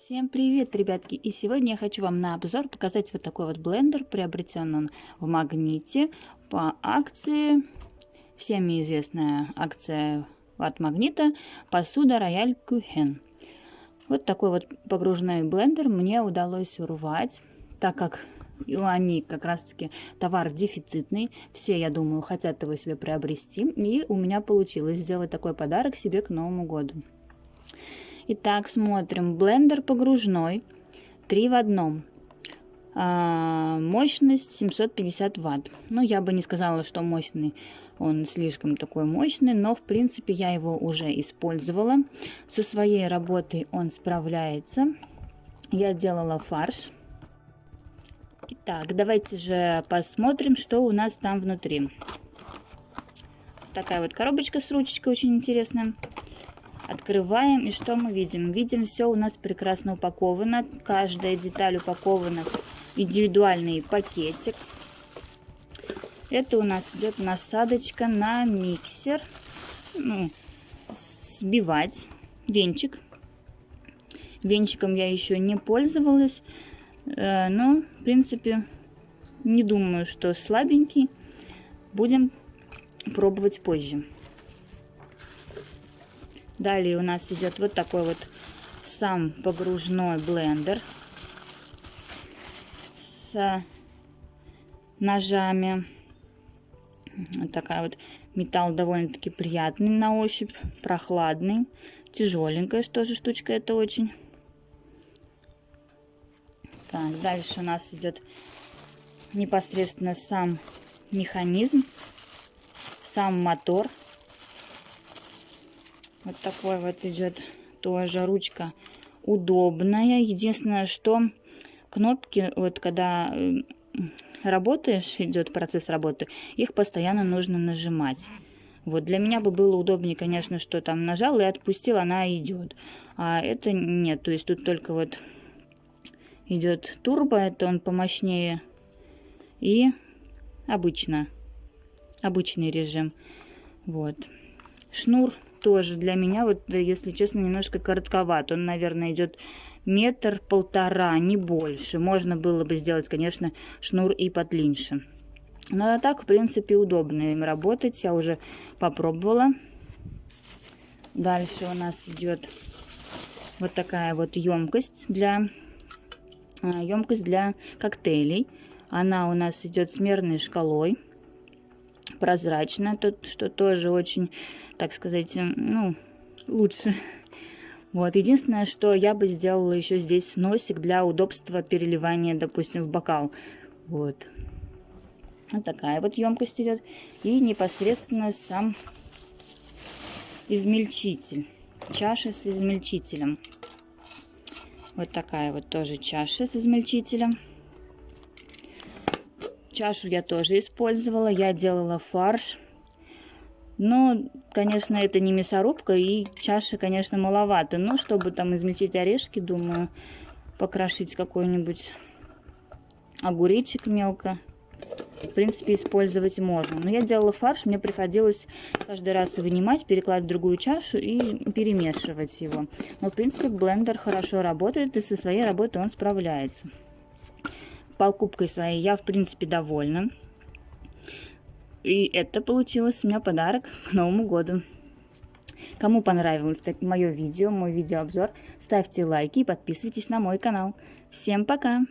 Всем привет, ребятки! И сегодня я хочу вам на обзор показать вот такой вот блендер. Приобретен он в Магните по акции. Всем известная акция от Магнита посуда Рояль Кухен. Вот такой вот погружной блендер мне удалось урвать, так как они как раз таки товар дефицитный. Все, я думаю, хотят его себе приобрести. И у меня получилось сделать такой подарок себе к Новому году. Итак, смотрим. Блендер погружной. 3 в одном. А, мощность 750 ватт. Ну, я бы не сказала, что мощный. Он слишком такой мощный, но, в принципе, я его уже использовала. Со своей работой он справляется. Я делала фарш. Итак, давайте же посмотрим, что у нас там внутри. Такая вот коробочка с ручечкой очень интересная. Открываем, и что мы видим? Видим, все у нас прекрасно упаковано. Каждая деталь упакована в индивидуальный пакетик. Это у нас идет насадочка на миксер. Ну, сбивать венчик. Венчиком я еще не пользовалась. Э, но, в принципе, не думаю, что слабенький. Будем пробовать позже. Далее у нас идет вот такой вот сам погружной блендер с ножами. Вот такая вот металл довольно-таки приятный на ощупь, прохладный, тяжеленькая тоже штучка это очень. Так, дальше у нас идет непосредственно сам механизм, сам мотор. Вот такой вот идет тоже ручка удобная. Единственное, что кнопки, вот когда э, работаешь, идет процесс работы, их постоянно нужно нажимать. Вот для меня бы было удобнее, конечно, что там нажал и отпустил, она идет. А это нет, то есть тут только вот идет турбо, это он помощнее. И обычно, обычный режим. Вот. Шнур тоже для меня, вот если честно, немножко коротковат. Он, наверное, идет метр-полтора, не больше. Можно было бы сделать, конечно, шнур и подлиннее. Но а так, в принципе, удобно им работать. Я уже попробовала. Дальше у нас идет вот такая вот емкость для, емкость для коктейлей. Она у нас идет с мерной шкалой прозрачная, тут, что тоже очень, так сказать, ну, лучше. Вот, единственное, что я бы сделала еще здесь носик для удобства переливания, допустим, в бокал. Вот. Вот такая вот емкость идет. И непосредственно сам измельчитель. Чаша с измельчителем. Вот такая вот тоже чаша с измельчителем. Чашу я тоже использовала. Я делала фарш. Но, конечно, это не мясорубка. И чаши, конечно, маловато. Но чтобы там измельчить орешки, думаю, покрошить какой-нибудь огуречек мелко. В принципе, использовать можно. Но я делала фарш, мне приходилось каждый раз вынимать, перекладывать в другую чашу и перемешивать его. Но, в принципе, блендер хорошо работает, и со своей работой он справляется покупкой своей я, в принципе, довольна. И это получилось у меня подарок к Новому году. Кому понравилось мое видео, мой видеообзор, ставьте лайки и подписывайтесь на мой канал. Всем пока!